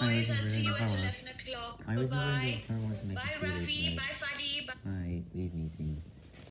Guys, I'll see you at 11 o'clock. Bye-bye.